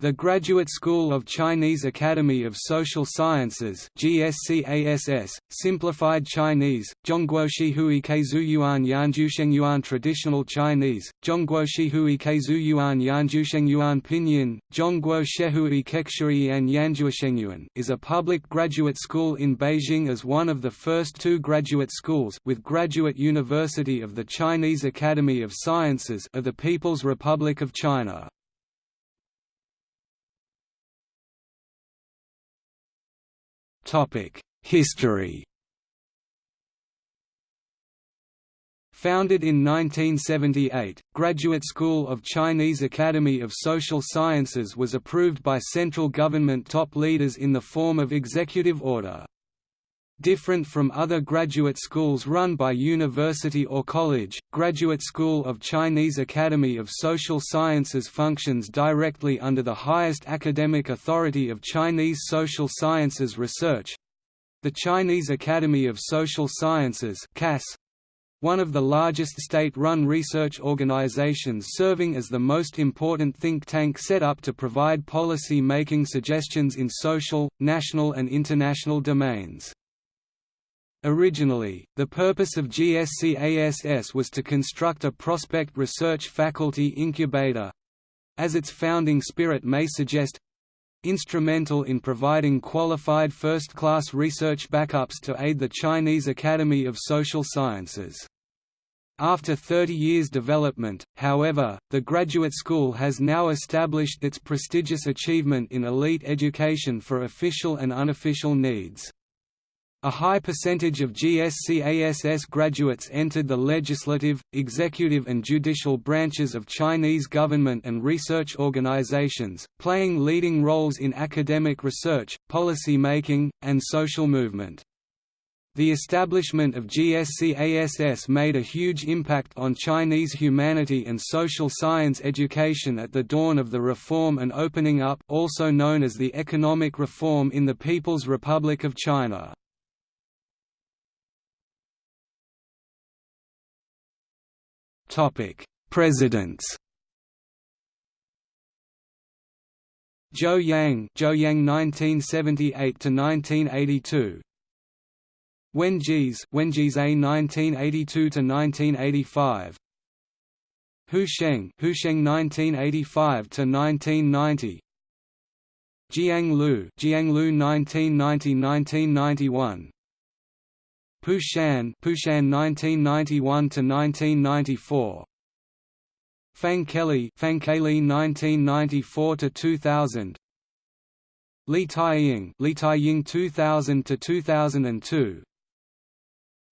The Graduate School of Chinese Academy of Social Sciences GSCASS, simplified Chinese, Zhongguo Keizuyuan Yanzhusheng Traditional Chinese, Zhongguo Keizuyuan Yanzhusheng Pinyin, Zhongguo Shehui Kekshui and Yanzhusheng is a public graduate school in Beijing as one of the first two graduate schools with Graduate University of the Chinese Academy of Sciences of the People's Republic of China. History Founded in 1978, Graduate School of Chinese Academy of Social Sciences was approved by central government top leaders in the form of executive order. Different from other graduate schools run by university or college, Graduate School of Chinese Academy of Social Sciences functions directly under the highest academic authority of Chinese social sciences research—the Chinese Academy of Social Sciences one of the largest state-run research organizations serving as the most important think tank set up to provide policy-making suggestions in social, national and international domains. Originally, the purpose of GSCASS was to construct a prospect research faculty incubator—as its founding spirit may suggest—instrumental in providing qualified first-class research backups to aid the Chinese Academy of Social Sciences. After 30 years development, however, the graduate school has now established its prestigious achievement in elite education for official and unofficial needs. A high percentage of GSCASS graduates entered the legislative, executive and judicial branches of Chinese government and research organizations, playing leading roles in academic research, policy making, and social movement. The establishment of GSCASS made a huge impact on Chinese humanity and social science education at the dawn of the reform and opening up also known as the economic reform in the People's Republic of China. Presidents. Zhou Yang, Zhou Yang 1978 to 1982. Wen Jize, Wen Jies A 1982 to 1985. Hu Sheng, Hu Sheng 1985 to 1990. Jiang Lu, Jiang Lu 1990–1991 Pushan, Pushan 1991 to 1994. Fang Keli, Fang Keli 1994 to 2000. Li Taiying, Li Taiying 2000 to 2002.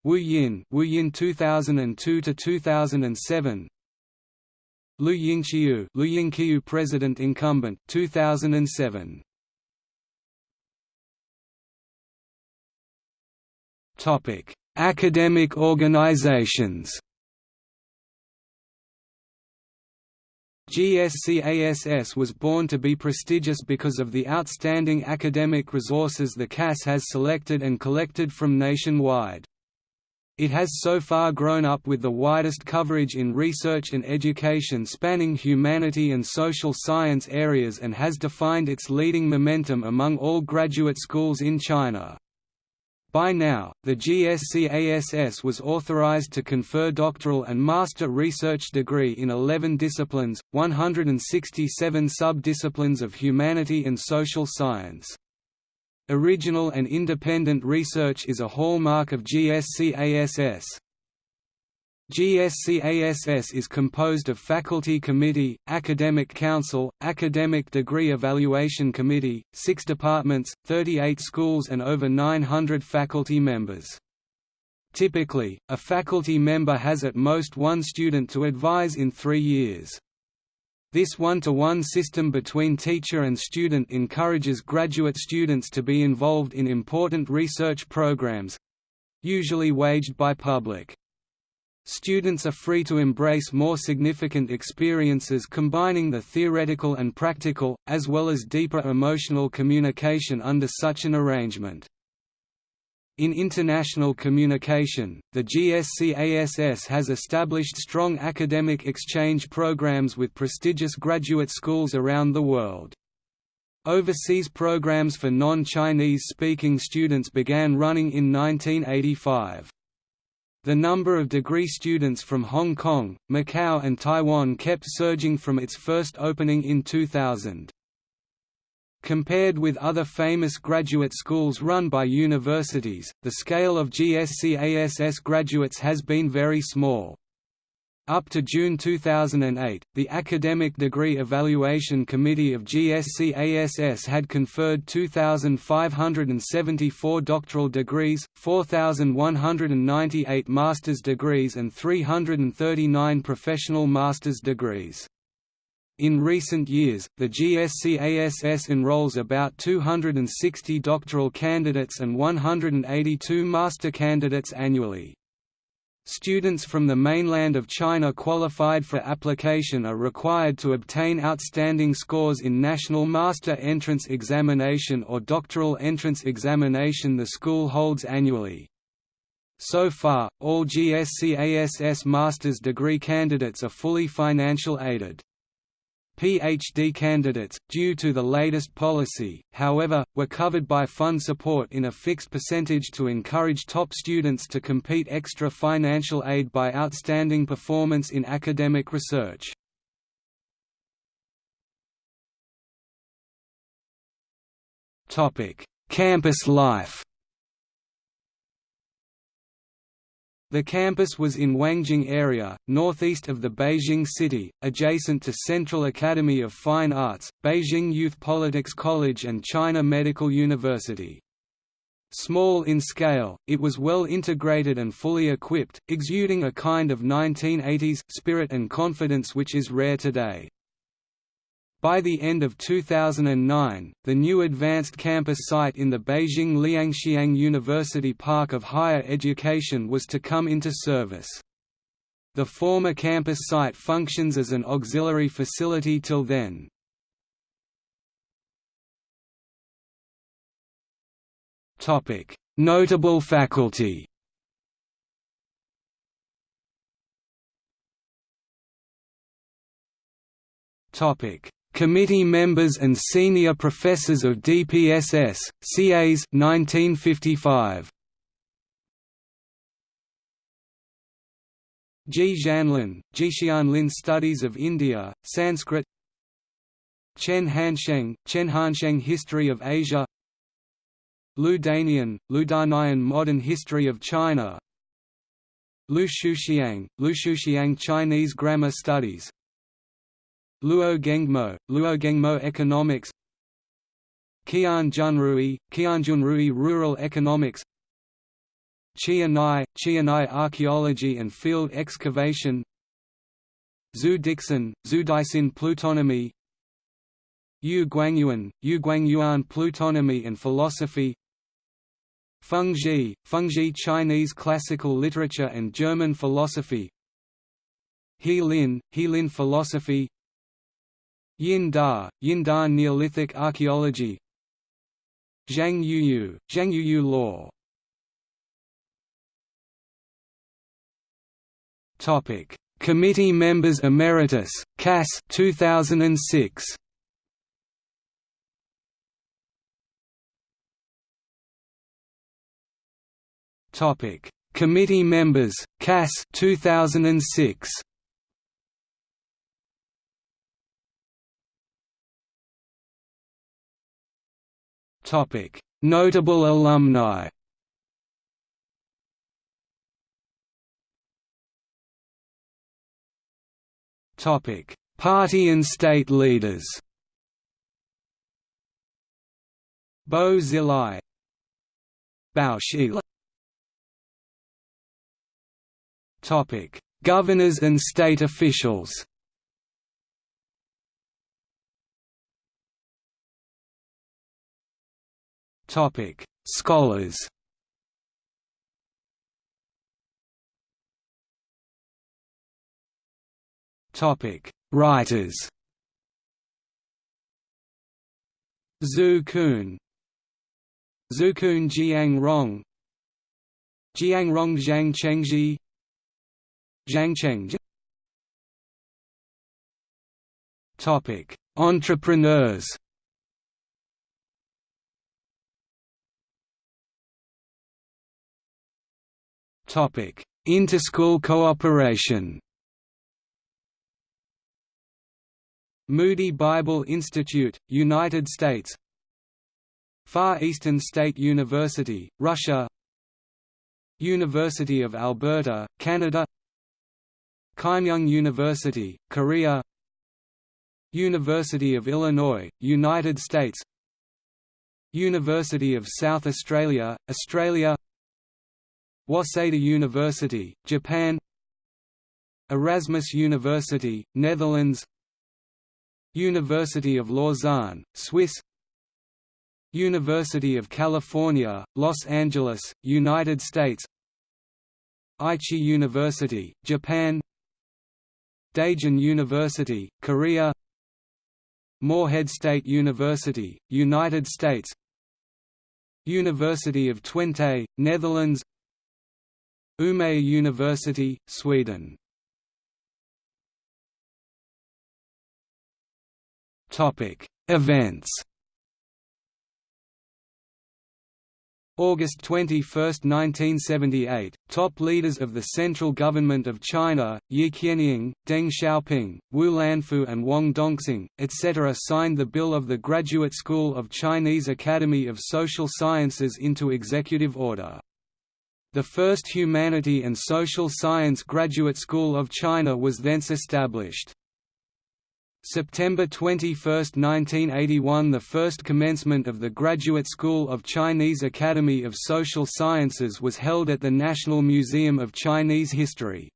Wu Yin, Wu Yin 2002 to 2007. Lu Yingqiu, Lu Yingqiu President Incumbent 2007. Academic organizations. GSCASS was born to be prestigious because of the outstanding academic resources the CAS has selected and collected from nationwide. It has so far grown up with the widest coverage in research and education spanning humanity and social science areas and has defined its leading momentum among all graduate schools in China. By now, the GSCASS was authorized to confer doctoral and master research degree in 11 disciplines, 167 sub-disciplines of humanity and social science. Original and independent research is a hallmark of GSCASS. GSCASS is composed of Faculty Committee, Academic Council, Academic Degree Evaluation Committee, six departments, 38 schools and over 900 faculty members. Typically, a faculty member has at most one student to advise in three years. This one-to-one -one system between teacher and student encourages graduate students to be involved in important research programs—usually waged by public. Students are free to embrace more significant experiences combining the theoretical and practical, as well as deeper emotional communication under such an arrangement. In international communication, the GSCASS has established strong academic exchange programs with prestigious graduate schools around the world. Overseas programs for non-Chinese speaking students began running in 1985. The number of degree students from Hong Kong, Macau and Taiwan kept surging from its first opening in 2000. Compared with other famous graduate schools run by universities, the scale of GSC-ASS graduates has been very small. Up to June 2008, the Academic Degree Evaluation Committee of GSC-ASS had conferred 2,574 doctoral degrees, 4,198 master's degrees and 339 professional master's degrees. In recent years, the GSC-ASS enrolls about 260 doctoral candidates and 182 master candidates annually. Students from the mainland of China qualified for application are required to obtain outstanding scores in National Master Entrance Examination or Doctoral Entrance Examination the school holds annually. So far, all GSC-ASS master's degree candidates are fully financial aided. PhD candidates, due to the latest policy, however, were covered by fund support in a fixed percentage to encourage top students to compete extra financial aid by outstanding performance in academic research. Campus life The campus was in Wangjing area, northeast of the Beijing city, adjacent to Central Academy of Fine Arts, Beijing Youth Politics College and China Medical University. Small in scale, it was well integrated and fully equipped, exuding a kind of 1980s spirit and confidence which is rare today. By the end of 2009, the new advanced campus site in the Beijing Liangxiang University Park of Higher Education was to come into service. The former campus site functions as an auxiliary facility till then. Notable faculty Topic Committee members and senior professors of DPSS, CAs 1955. Ji Xianlin, Jixianlin Studies of India, Sanskrit. Chen Hansheng, Chen Hansheng History of Asia. Lu Danian, Lu Danian Modern History of China. Lu Shuxiang, Lu Shuxiang Chinese Grammar Studies Luo Gengmo, Luo Gengmo Economics. Qian Junrui, Qian Junrui Rural Economics Qianai, Qianai Archaeology and Field Excavation. Zhu Dixin, Zhu Dixin Plutonomy. Yu Guangyuan, Yu Guangyuan Plutonomy and Philosophy. Feng Zhi, Feng Zhi Chinese Classical Literature and German Philosophy. He Lin, He Lin Philosophy Yin Da, Yin Da Neolithic archaeology Zhang Yuyu, Zhang Yuyu law Topic: Committee Members Emeritus, CAS 2006. Topic: Committee Members, CAS 2006. Notable alumni. Topic: Party and state leaders. Bo Xilai Bao Topic: Governors and state officials. Topic: Scholars. Topic: Writers. Zhu Kun Zhu Kun Jiang Rong Jiang Rong Zhang Chengji Zhang Cheng Topic: Entrepreneurs Interschool cooperation. Moody Bible Institute, United States. Far Eastern State University, Russia. University of Alberta, Canada. Keimyung University, Korea. University of Illinois, United States. University of South Australia, Australia Waseda University, Japan Erasmus University, Netherlands University of Lausanne, Swiss University of California, Los Angeles, United States Aichi University, Japan Daejeon University, Korea Morehead State University, United States University of Twente, Netherlands Umeå University, Sweden Events. August 21, 1978, top leaders of the central government of China, Ye Jianying, Deng Xiaoping, Wu Lanfu and Wang Dongxing, etc. signed the Bill of the Graduate School of Chinese Academy of Social Sciences into executive order. The first Humanity and Social Science Graduate School of China was thence established. September 21, 1981 – The first commencement of the Graduate School of Chinese Academy of Social Sciences was held at the National Museum of Chinese History.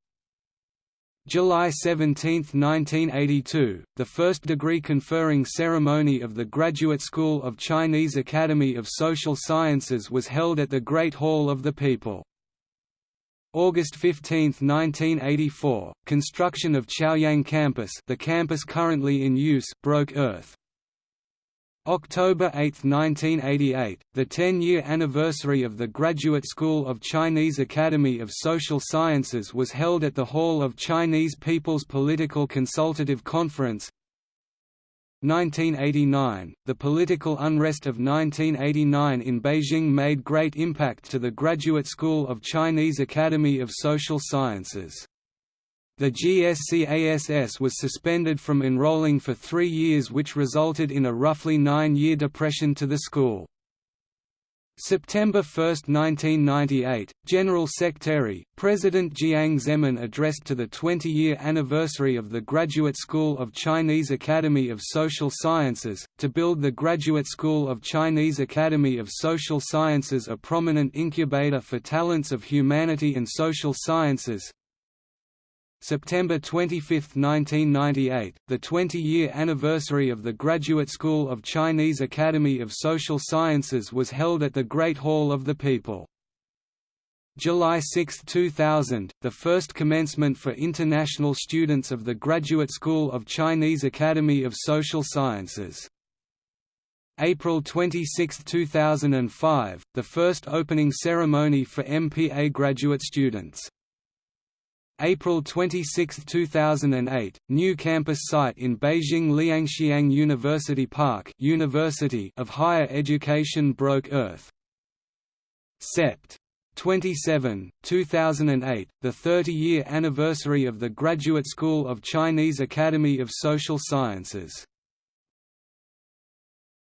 July 17, 1982, the first degree-conferring ceremony of the Graduate School of Chinese Academy of Social Sciences was held at the Great Hall of the People. August 15, 1984, construction of Chaoyang campus the campus currently in use broke earth. October 8, 1988, the 10-year anniversary of the Graduate School of Chinese Academy of Social Sciences was held at the Hall of Chinese People's Political Consultative Conference 1989, the political unrest of 1989 in Beijing made great impact to the Graduate School of Chinese Academy of Social Sciences. The GSCASS was suspended from enrolling for three years which resulted in a roughly nine-year depression to the school. September 1, 1998, General Secretary, President Jiang Zemin addressed to the 20-year anniversary of the Graduate School of Chinese Academy of Social Sciences, to build the Graduate School of Chinese Academy of Social Sciences a prominent incubator for talents of humanity and social sciences, September 25, 1998, the 20-year anniversary of the Graduate School of Chinese Academy of Social Sciences was held at the Great Hall of the People. July 6, 2000, the first commencement for international students of the Graduate School of Chinese Academy of Social Sciences. April 26, 2005, the first opening ceremony for MPA graduate students. April 26, 2008, new campus site in Beijing Liangxiang University Park University of Higher Education broke earth. Sept. 27, 2008, the 30-year anniversary of the Graduate School of Chinese Academy of Social Sciences